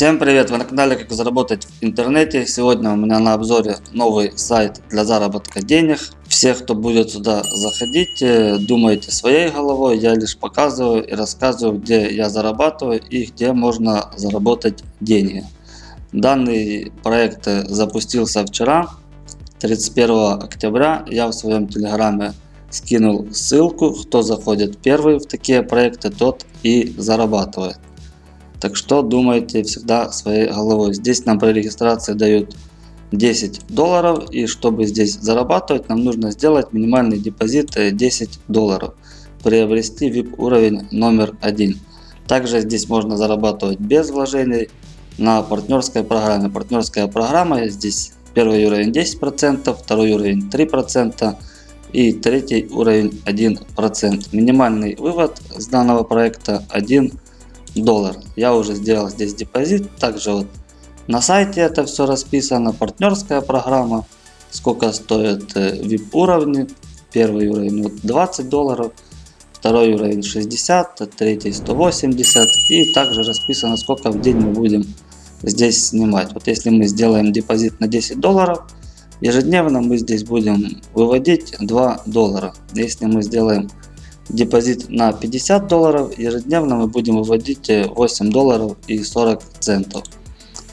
Всем привет! Вы на канале Как заработать в интернете. Сегодня у меня на обзоре новый сайт для заработка денег. Все, кто будет сюда заходить, э, думайте своей головой. Я лишь показываю и рассказываю, где я зарабатываю и где можно заработать деньги. Данный проект запустился вчера, 31 октября. Я в своем телеграме скинул ссылку. Кто заходит первый в такие проекты, тот и зарабатывает. Так что думайте всегда своей головой. Здесь нам при регистрации дают 10 долларов. И чтобы здесь зарабатывать, нам нужно сделать минимальный депозит 10 долларов. Приобрести VIP уровень номер один. Также здесь можно зарабатывать без вложений на партнерской программе. Партнерская программа здесь первый уровень 10%, второй уровень 3% и третий уровень 1%. Минимальный вывод с данного проекта 1 доллар. Я уже сделал здесь депозит. Также вот на сайте это все расписано. Партнерская программа. Сколько стоит VIP э, уровни. Первый уровень вот 20 долларов. Второй уровень 60, третий 180. И также расписано сколько в день мы будем здесь снимать. Вот если мы сделаем депозит на 10 долларов. Ежедневно мы здесь будем выводить 2 доллара. Если мы сделаем депозит на 50 долларов. Ежедневно мы будем выводить 8 э, долларов и 40 центов.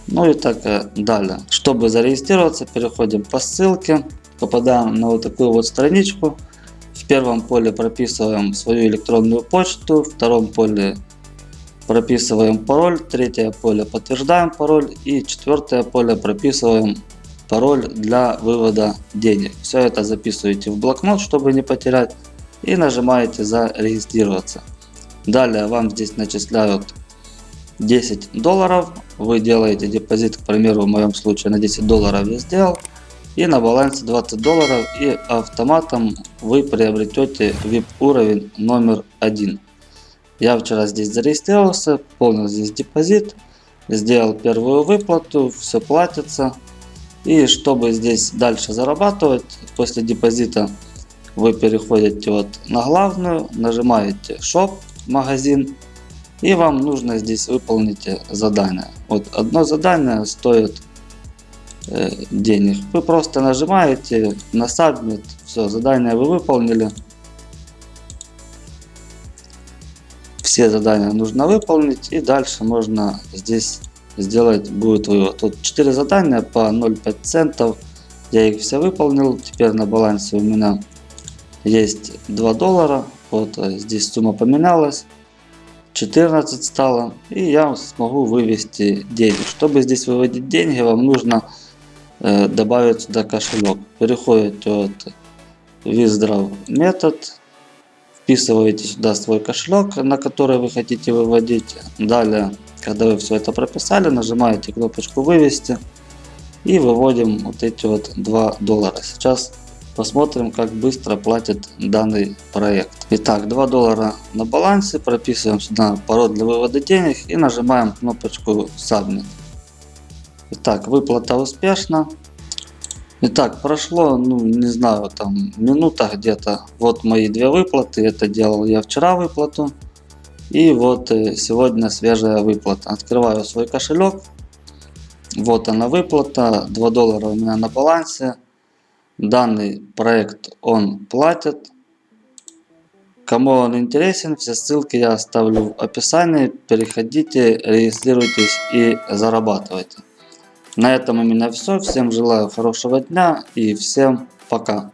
Ну и так э, далее. Чтобы зарегистрироваться, переходим по ссылке. Попадаем на вот такую вот страничку. В первом поле прописываем свою электронную почту. В втором поле прописываем пароль. Третье поле подтверждаем пароль. И четвертое поле прописываем пароль для вывода денег. Все это записываете в блокнот, чтобы не потерять и нажимаете зарегистрироваться. Далее вам здесь начисляют 10 долларов. Вы делаете депозит, к примеру, в моем случае на 10 долларов я сделал. И на балансе 20 долларов и автоматом вы приобретете VIP уровень номер один. Я вчера здесь зарегистрировался, пополнил здесь депозит, сделал первую выплату, все платится. И чтобы здесь дальше зарабатывать после депозита, вы переходите вот на главную, нажимаете Shop, магазин, и вам нужно здесь выполнить задание. Вот одно задание стоит э, денег. Вы просто нажимаете на Submit, все, задание вы выполнили. Все задания нужно выполнить и дальше можно здесь сделать будет вывод. Тут 4 задания по 0,5 центов. Я их все выполнил. Теперь на балансе у меня есть 2 доллара. Вот э, здесь сумма поменялась. 14 стало. И я смогу вывести деньги. Чтобы здесь выводить деньги, вам нужно э, добавить сюда кошелек. Переходите от Withdraw метод. Вписываете сюда свой кошелек, на который вы хотите выводить. Далее, когда вы все это прописали, нажимаете кнопочку вывести. И выводим вот эти вот 2 доллара. Сейчас Посмотрим, как быстро платит данный проект. Итак, 2 доллара на балансе. Прописываем сюда пароль для вывода денег и нажимаем кнопочку Submit. Итак, выплата успешна. Итак, прошло, ну не знаю, там минута где-то. Вот мои две выплаты. Это делал я вчера выплату. И вот э, сегодня свежая выплата. Открываю свой кошелек. Вот она выплата. 2 доллара у меня на балансе. Данный проект он платит. Кому он интересен, все ссылки я оставлю в описании. Переходите, регистрируйтесь и зарабатывайте. На этом у меня все. Всем желаю хорошего дня и всем пока.